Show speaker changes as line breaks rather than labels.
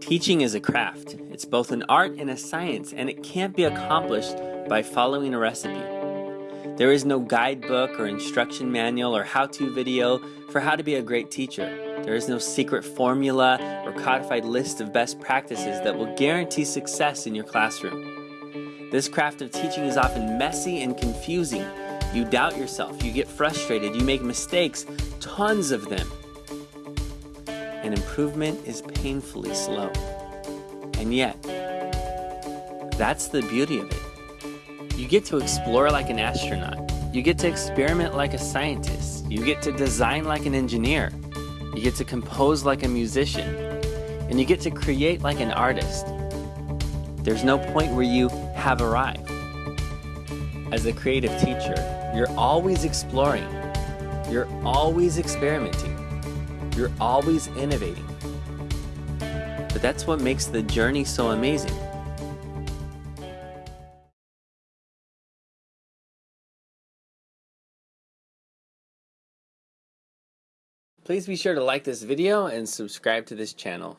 Teaching is a craft. It's both an art and a science, and it can't be accomplished by following a recipe. There is no guidebook or instruction manual or how-to video for how to be a great teacher. There is no secret formula or codified list of best practices that will guarantee success in your classroom. This craft of teaching is often messy and confusing. You doubt yourself, you get frustrated, you make mistakes, tons of them and improvement is painfully slow. And yet, that's the beauty of it. You get to explore like an astronaut. You get to experiment like a scientist. You get to design like an engineer. You get to compose like a musician. And you get to create like an artist. There's no point where you have arrived. As a creative teacher, you're always exploring. You're always experimenting. You're always innovating. But that's what makes the journey so amazing. Please be sure to like this video and subscribe to this channel.